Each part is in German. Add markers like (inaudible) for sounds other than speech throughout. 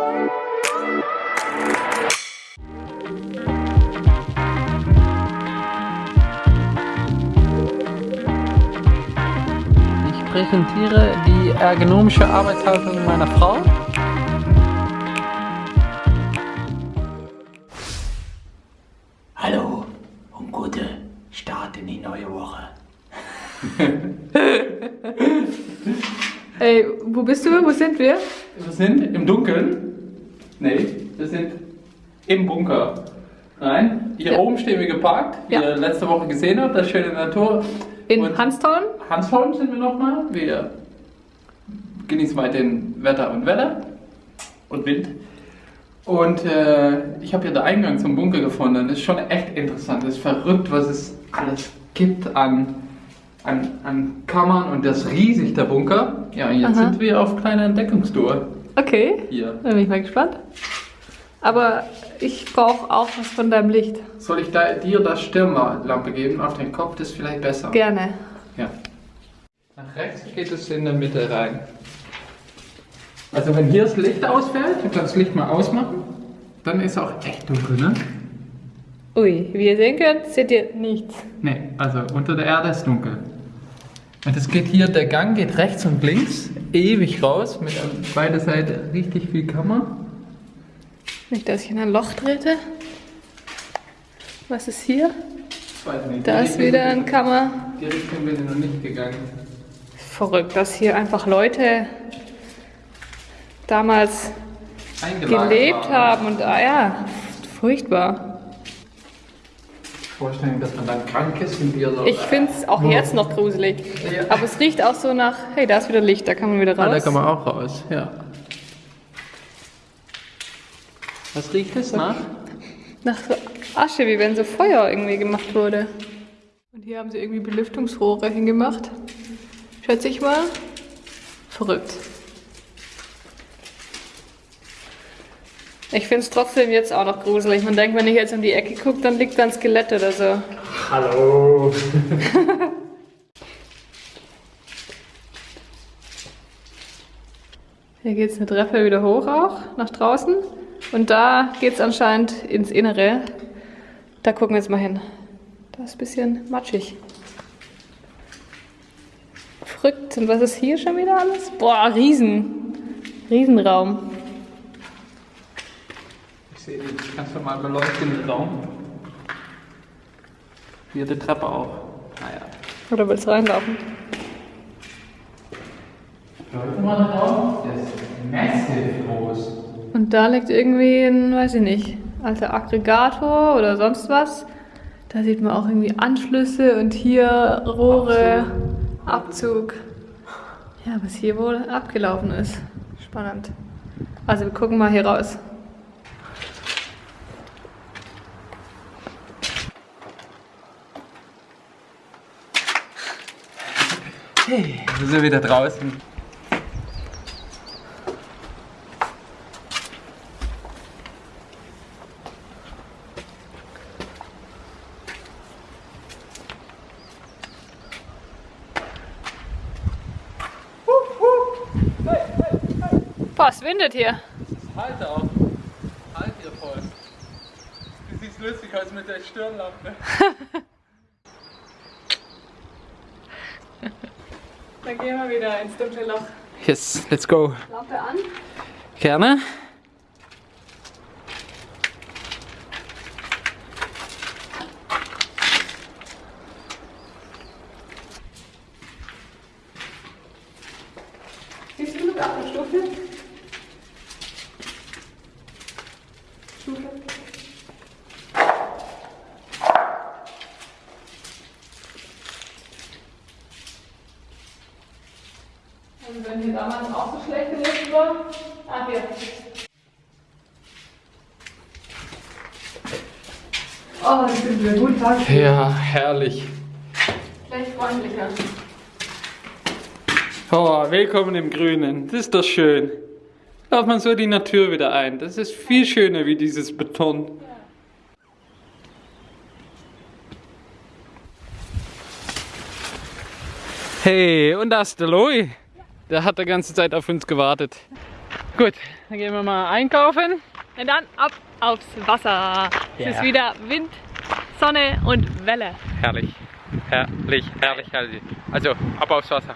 Ich präsentiere die ergonomische Arbeitshaltung meiner Frau. Hallo und gute Start in die neue Woche. Ey, wo bist du? Wo sind wir? Wir sind im Dunkeln. Nee, wir sind im Bunker. Nein, hier Ja. oben stehen wir geparkt, wie Ja. ihr letzte Woche gesehen habt, das schöne Natur. In Und Hanstholm? Hansholm sind wir nochmal. Wir genießen weiterhin Wetter und Wetter und Wind. Und äh, ich habe hier den Eingang zum Bunker gefunden. Das ist schon echt interessant. Das ist verrückt, was es alles gibt an, an, an Kammern und das ist riesig, der Bunker. Ja, und jetzt Aha. sind wir auf kleiner Entdeckungstour Okay, hier. dann bin ich mal gespannt. Aber ich brauche auch was von deinem Licht. Soll ich da, dir das Stirnlampe geben auf den Kopf? Das ist vielleicht besser. Gerne. Ja. Nach rechts geht es in der Mitte rein. Also wenn hier das Licht ausfällt, ich kann das Licht mal ausmachen, dann ist auch echt dunkel, ne? Ui, wie ihr sehen könnt, seht ihr nichts. Ne, also unter der Erde ist dunkel. Und es geht hier, der Gang geht rechts und links ewig raus, mit an beide Seiten richtig viel Kammer. Nicht, dass ich in ein Loch trete. Was ist hier? Da ist wieder ein Kammer. Die Richtung bin ich noch nicht gegangen. Verrückt, dass hier einfach Leute damals gelebt haben und ah ja, furchtbar. Vorstellen, dass man dann krank ist und wir so. Ich finde es auch jetzt noch gruselig. Ja. Aber es riecht auch so nach, hey, da ist wieder Licht, da kann man wieder Ah, da raus. kann man auch raus, ja. Was riecht es nach? Nach so Asche, wie wenn so Feuer irgendwie gemacht wurde. Und hier haben sie irgendwie Belüftungsrohre hingemacht. Schätze ich mal. Verrückt. Ich finde es trotzdem jetzt auch noch gruselig. Man denkt, wenn ich jetzt um die Ecke gucke, dann liegt da ein Skelett oder so. Hallo. (laughs) Hier geht es eine Treppe wieder hoch auch, nach draußen. Und da geht es anscheinend ins Innere. Da gucken wir jetzt mal hin. Da ist ein bisschen matschig. Verrückt. Und was ist hier schon wieder alles? Boah, Riesen. Riesenraum. Ich sehe den ganz normal beleuchteten Raum. Hier die Treppe auch. Naja. Oder willst du reinlaufen? Leute mal den Raum. Der ist massiv groß. Und da liegt irgendwie ein, weiß ich nicht, alter Aggregator oder sonst was. Da sieht man auch irgendwie Anschlüsse und hier Rohre, Abzug. Ja, was hier wohl abgelaufen ist. Spannend. Also wir gucken mal hier raus. Hey, wir sind wieder draußen. Boah, es windet hier. Halt auch. Halt hier voll. Du siehst lustig aus mit der Stirnlampe. (laughs) Dann gehen wir wieder ins dunkle Loch. Yes, let's go. Lampe an. Gerne. Hier damals auch so schlecht gelesen war. Ah, hier. Oh, das sind wir gut Tag. Ja, herrlich. Vielleicht freundlicher. Oh, willkommen im Grünen. Das ist doch schön. Lauft man so die Natur wieder ein. Das ist viel schöner wie dieses Beton. Hey, und da ist der Loi. Der hat die ganze Zeit auf uns gewartet. Gut, dann gehen wir mal einkaufen. Und dann ab aufs Wasser. Es ist wieder Wind, Sonne und Welle. Herrlich, herrlich, herrlich, herrlich. Also, ab aufs Wasser.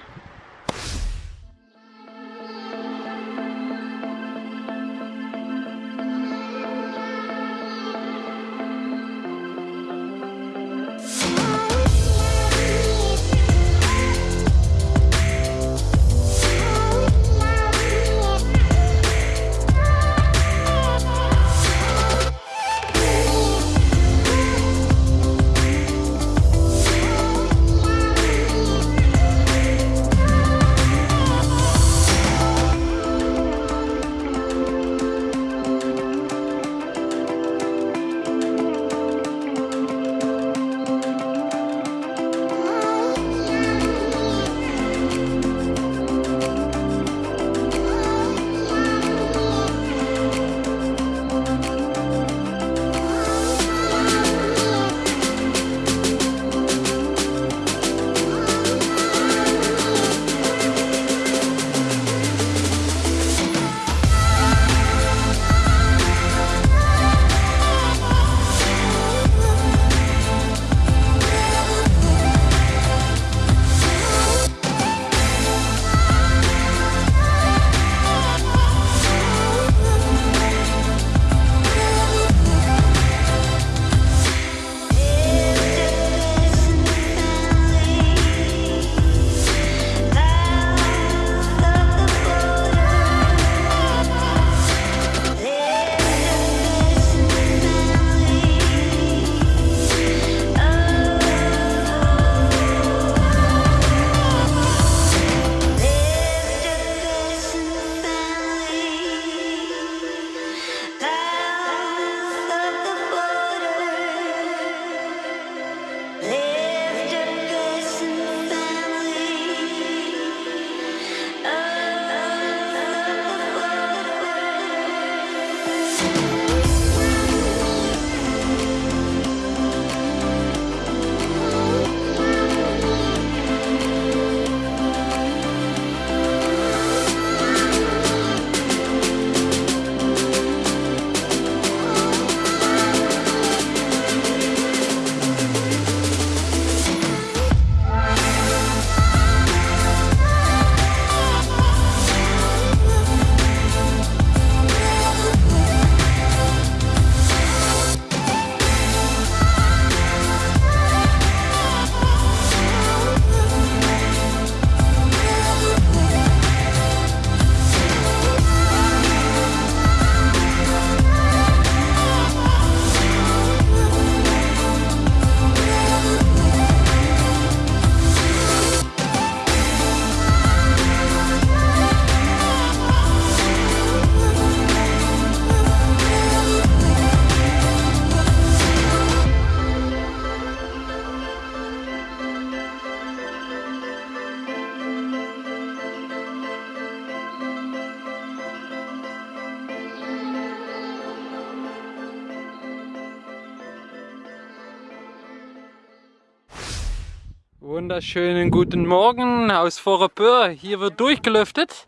Wunderschönen guten Morgen aus Vorepeur. Hier wird durchgelüftet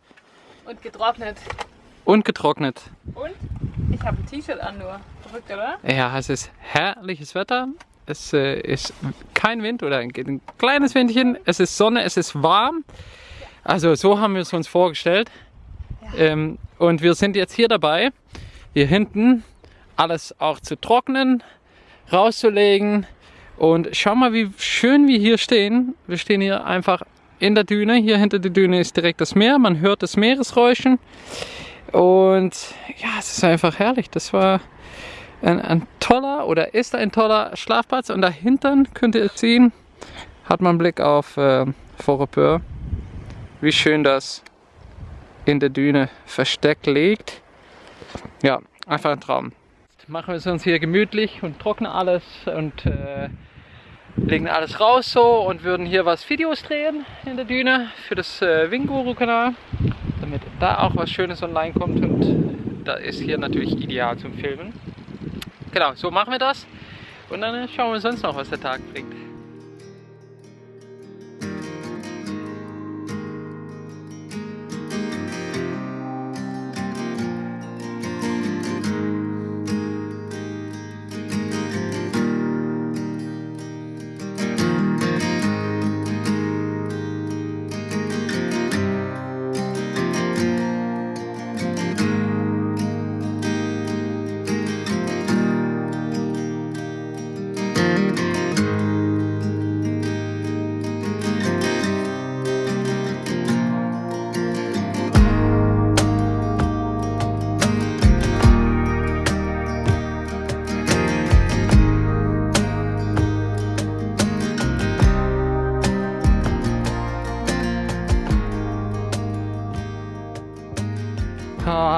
Und getrocknet. und getrocknet. Und ich habe ein T-Shirt an nur. Verrückt, oder? Ja, es ist herrliches Wetter. Es äh, ist kein Wind oder ein, ein kleines Windchen. Es ist Sonne, es ist warm. Also so haben wir es uns vorgestellt. Ähm, und wir sind jetzt hier dabei, hier hinten alles auch zu trocknen, rauszulegen. Und schau mal, wie schön wir hier stehen. Wir stehen hier einfach in der Düne. Hier hinter der Düne ist direkt das Meer. Man hört das Meeresräuschen. Und ja, es ist einfach herrlich. Das war ein, ein toller oder ist ein toller Schlafplatz. Und dahinter könnt ihr sehen, hat man einen Blick auf äh, Vorepeur. Wie schön das in der Düne versteckt liegt. Ja, einfach ein Traum. Jetzt machen wir es uns hier gemütlich und trocknen alles und äh, legen alles raus so und würden hier was Videos drehen in der Düne für das äh, Winguru-Kanal, damit da auch was Schönes online kommt und da ist hier natürlich ideal zum Filmen. Genau, so machen wir das und dann schauen wir sonst noch, was der Tag bringt.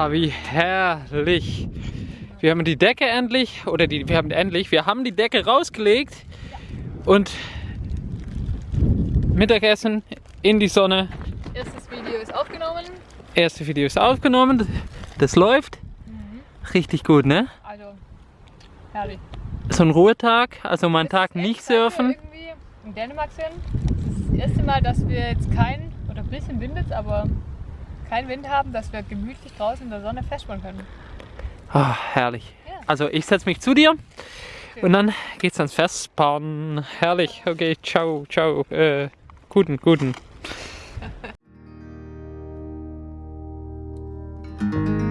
Ah, wie herrlich. Wir haben die Decke endlich, oder die, wir haben endlich, wir haben die Decke rausgelegt und Mittagessen in die Sonne. Erstes Video ist aufgenommen. Erste Video ist aufgenommen, das läuft. Richtig gut, ne? Also, herrlich. So ein Ruhetag, also mal einen Tag nicht weil wir surfen. irgendwie in Dänemark sind. Das ist das erste Mal, dass wir jetzt kein, oder ein bisschen windet, aber keinen Wind haben, dass wir gemütlich draußen in der Sonne festspannen können. Ah, herrlich. Ja. Also ich setze mich zu dir Schön. und dann geht's ans Festbauen. Herrlich. Okay, ciao, ciao. Äh, guten, guten. (laughs)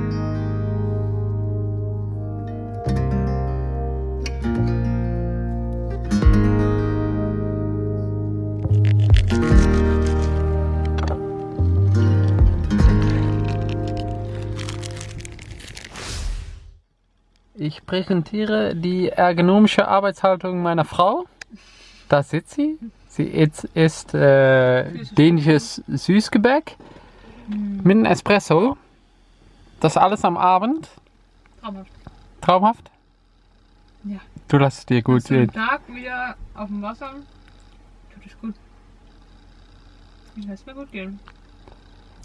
Ich präsentiere die ergonomische Arbeitshaltung meiner Frau. Da sitzt sie. Sie isst, isst äh, dänisches Süßgebäck mit einem Espresso. Das alles am Abend. Traumhaft. Traumhaft. Ja. Du lässt es dir gut einen gehen. Tag wieder auf dem Wasser, tut es gut. Ich lässt mir gut gehen.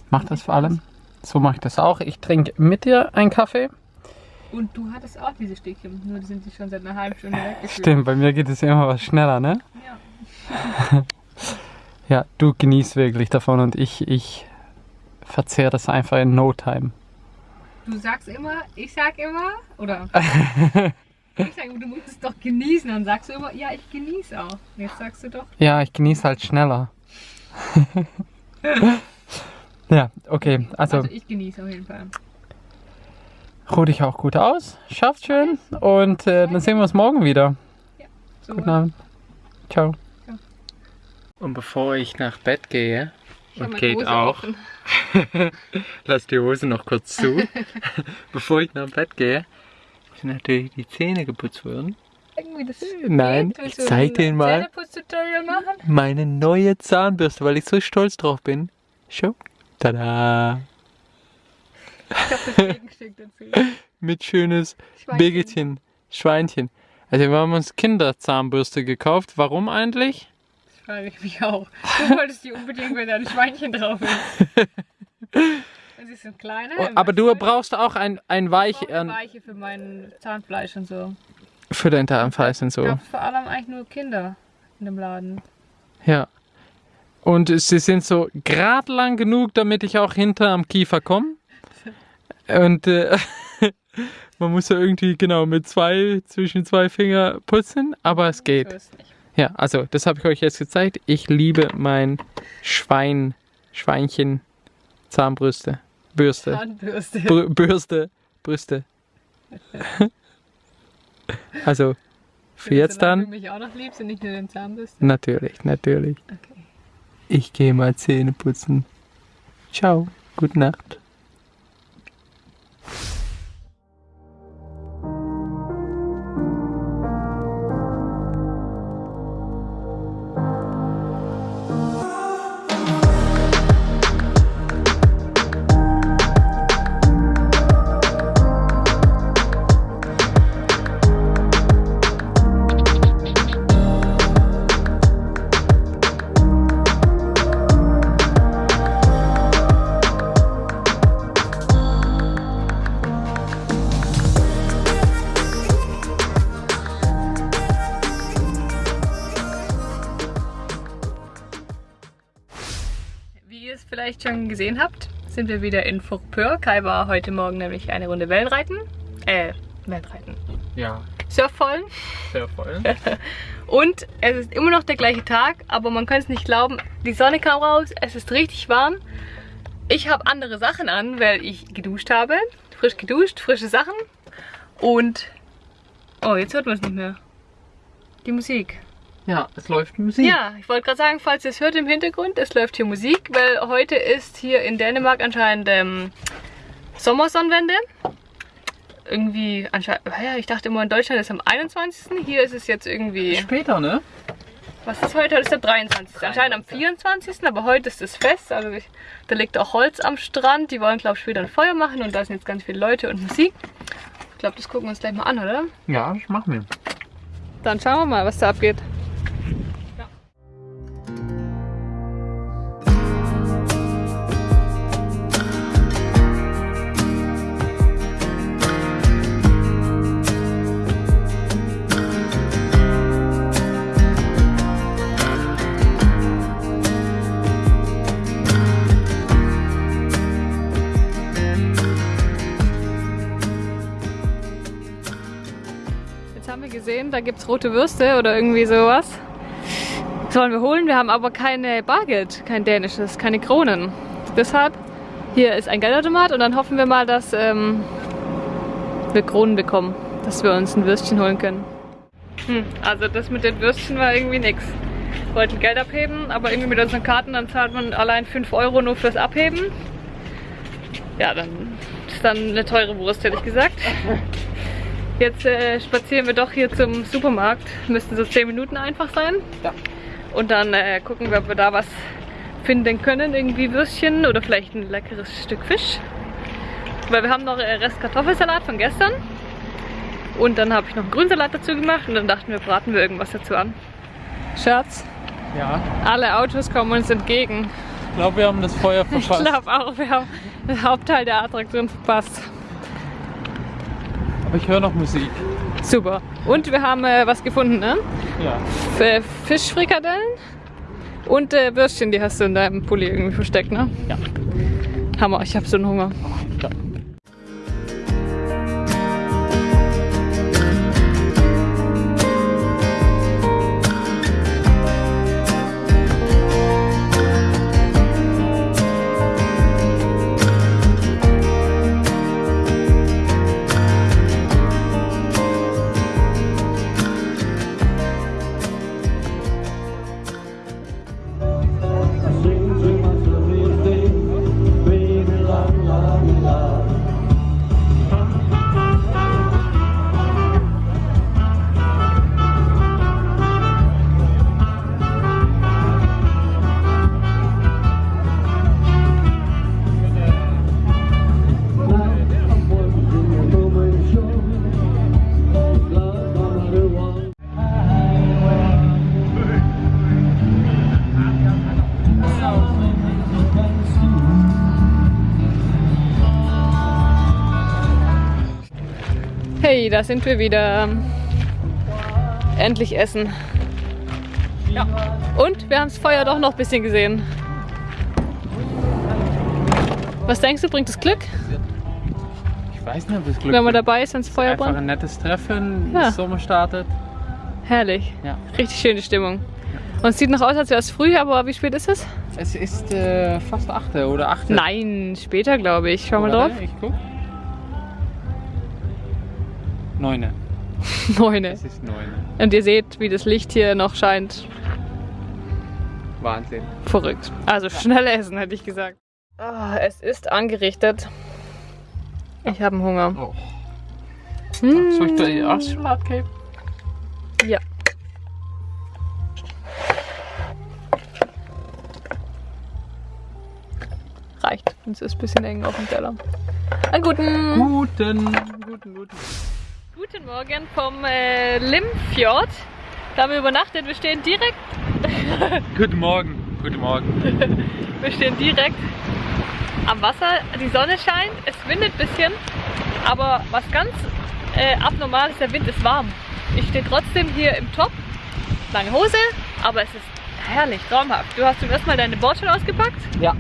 Mach das vor allem. So mache ich das auch. Ich trinke mit dir einen Kaffee. Und du hattest auch diese Stäbchen, nur die sind sich schon seit einer halben Stunde (laughs) weggeflogen. Stimmt, bei mir geht es immer was schneller, ne? Ja. (laughs) Ja, du genießt wirklich davon und ich, ich verzehr das einfach in no time. Du sagst immer, ich sag immer, oder (laughs) ich sag immer, du musst es doch genießen. Dann sagst du immer, ja, ich genieße auch. Und Jetzt sagst du doch, Ja, ich genieße halt schneller. ja, okay. Also, also ich genieße auf jeden Fall. Ruh dich auch gut aus. Schafft schön. Und äh, dann sehen wir uns morgen wieder. So, Guten Abend. Ciao. Ciao. Und bevor ich nach Bett gehe, und Kate Hose auch, (laughs) lass die Hose noch kurz zu. (laughs) bevor ich nach Bett gehe, müssen natürlich die Zähne geputzt werden. Irgendwie das Nein, ich zeig dir mal. Meine neue Zahnbürste, weil ich so stolz drauf bin. Schau. Tada. Ich hab das Gegenstück dazu. (laughs) Mit schönes Schweinchen. Birgitchen, Schweinchen. Also wir haben uns Kinderzahnbürste gekauft. Warum eigentlich? Das frage ich mich auch. Du wolltest die unbedingt, wenn da ein Schweinchen drauf ist. (laughs) Ist ein kleiner. Oh, aber du brauchst auch ein, ein Weich Ich brauche ähm, Weiche für mein Zahnfleisch und so. für dein Zahnfleisch und Ich so. glaube vor allem eigentlich nur Kinder in dem Laden. Ja. Und sie sind so grad lang genug, damit ich auch hinter am Kiefer komme. Und äh, (laughs) man muss ja irgendwie genau mit zwei, zwischen zwei Finger putzen, aber es geht. So ist nicht. Ja, also das habe ich euch jetzt gezeigt. Ich liebe mein Schwein, Schweinchen, Zahnbrüste, Bürste, Zahnbürste. Brü Bürste, Brüste. (laughs) also für jetzt dann du mich auch noch liebst und nicht nur den Zahnbürste. natürlich, natürlich. Okay. Ich gehe mal Zähne putzen. Ciao, gute Nacht. Vielleicht schon gesehen habt, sind wir wieder in Fourpeur. Kai war heute Morgen nämlich eine Runde Wellenreiten. Äh, Wellenreiten. Ja, Surfvollen. sehr voll. (laughs) Und es ist immer noch der gleiche Tag, aber man kann es nicht glauben. Die Sonne kam raus, es ist richtig warm. Ich habe andere Sachen an, weil ich geduscht habe. Frisch geduscht, frische Sachen. Und. Oh, jetzt hört man es nicht mehr. Die Musik. Ja, es läuft Musik. Ja, ich wollte gerade sagen, falls ihr es hört im Hintergrund, es läuft hier Musik, weil heute ist hier in Dänemark anscheinend ähm, Sommersonnenwende. Irgendwie anscheinend, ja, ich dachte immer in Deutschland ist am 21. Hier ist es jetzt irgendwie Später, ne? Was ist heute? Heute ist der 23. Anscheinend am 24. Aber heute ist das Fest. Also ich, da liegt auch Holz am Strand. Die wollen, glaube ich, später ein Feuer machen. Und da sind jetzt ganz viele Leute und Musik. Ich glaube, das gucken wir uns gleich mal an, oder? Ja, das machen wir. Dann schauen wir mal, was da abgeht. Da gibt es rote Würste oder irgendwie sowas. Sollen wir holen? Wir haben aber keine Bargeld, kein dänisches, keine Kronen. Deshalb, hier ist ein Geldautomat und dann hoffen wir mal, dass ähm, wir Kronen bekommen, dass wir uns ein Würstchen holen können. Hm, also das mit den Würstchen war irgendwie nix. Wir wollten Geld abheben, aber irgendwie mit unseren Karten, dann zahlt man allein 5 Euro nur fürs Abheben. Ja, dann ist dann eine teure Wurst, hätte ich gesagt. (laughs) Jetzt äh, spazieren wir doch hier zum Supermarkt. Müssten so 10 Minuten einfach sein. Ja. Und dann äh, gucken wir, ob wir da was finden können. Irgendwie Würstchen oder vielleicht ein leckeres Stück Fisch. Weil wir haben noch äh, Rest Kartoffelsalat von gestern. Und dann habe ich noch einen Grünsalat dazu gemacht und dann dachten wir, braten wir irgendwas dazu an. Schatz, Ja, alle Autos kommen uns entgegen. ich glaube, wir haben das Feuer (laughs) Ich glaube auch, wir haben den Hauptteil der Attraktion verpasst. Aber ich höre noch Musik. Super. Und wir haben äh, was gefunden, ne? Ja. F Fischfrikadellen und äh, Würstchen, die hast du in deinem Pulli irgendwie versteckt, ne? Ja. Hammer, ich habe so einen Hunger. ja. Da sind wir wieder. Endlich essen. Ja. Und wir haben das Feuer doch noch ein bisschen gesehen. Was denkst du, bringt es Glück, Ich weiß nicht, ob das Glück wenn man dabei ist, wenn das Feuer Einfach brennt? ein nettes Treffen, Ja. das Sommer startet. Herrlich. Ja. Richtig schöne Stimmung. Und es sieht noch aus, als wäre es früh, aber wie spät ist es? Es ist äh, fast 8 oder 8. Nein, später glaube ich. Schau mal drauf. Ich guck. 9. (laughs) Neune. Es ist 9. Und ihr seht, wie das Licht hier noch scheint. Wahnsinn. Verrückt. Also schnell essen, hätte ich gesagt. Ah, es ist angerichtet. Ich habe Hunger. Oh. Hm, Soll ich dir auch Salat geben? ja. Reicht. Es ist ein bisschen eng auf dem Teller. Einen guten, Guten, guten, guten. Guten Morgen vom äh, Limfjord. Da haben wir übernachtet. Wir stehen direkt (laughs) Guten Morgen. Guten Morgen. Wir stehen direkt am Wasser. Die Sonne scheint, es windet ein bisschen, aber was ganz äh, abnormal ist, der Wind ist warm. Ich stehe trotzdem hier im Top, lange Hose, aber es ist herrlich, traumhaft. Du hast zum ersten Mal deine Boardshell ausgepackt. Ja.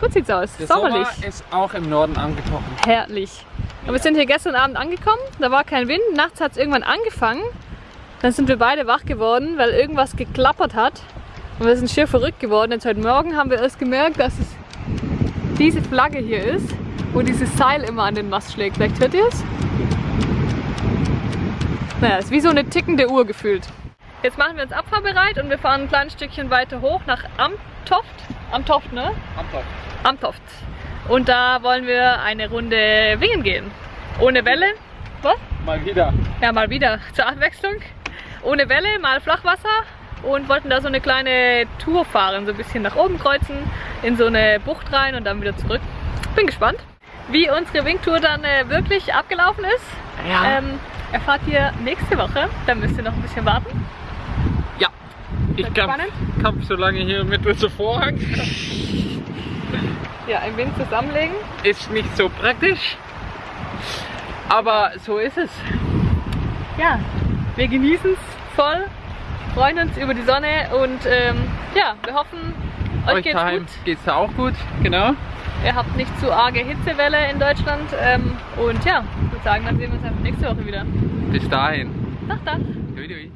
Gut sieht's aus, Der sommerlich. Sommer ist auch im Norden angekommen. Herrlich. Und wir sind hier gestern Abend angekommen, da war kein Wind, nachts hat es irgendwann angefangen. Dann sind wir beide wach geworden, weil irgendwas geklappert hat. Und wir sind schier verrückt geworden. Jetzt heute Morgen haben wir erst gemerkt, dass es diese Flagge hier ist, wo dieses Seil immer an den Mast schlägt. Vielleicht hört ihr es? Naja, es ist wie so eine tickende Uhr gefühlt. Jetzt machen wir uns abfahrbereit und wir fahren ein kleines Stückchen weiter hoch nach Amtoft. Amtoft, ne? Amtoft. Und da wollen wir eine Runde wingen gehen. Ohne Welle. Was? Mal wieder. Ja, mal wieder zur Abwechslung. ohne Welle, mal Flachwasser und wollten da so eine kleine Tour fahren, so ein bisschen nach oben kreuzen, in so eine Bucht rein und dann wieder zurück. Bin gespannt, wie unsere Wingtour dann äh, wirklich abgelaufen ist. Ja. Ähm, erfahrt ihr nächste Woche, dann müsst ihr noch ein bisschen warten. Ja. Ich kampf, kampf so lange hier mit unserem Vorhang. Ja, ein wenig zusammenlegen. Ist nicht so praktisch. Aber so ist es. Ja, wir genießen es voll, freuen uns über die Sonne und ähm, ja, wir hoffen, euch, Euch geht's daheim gut. geht's auch gut. Genau. Ihr habt nicht zu arge Hitzewelle in Deutschland ähm, und ja, ich würde sagen, dann sehen wir uns einfach nächste Woche wieder. Bis dahin. Nach dann! Dui, dui.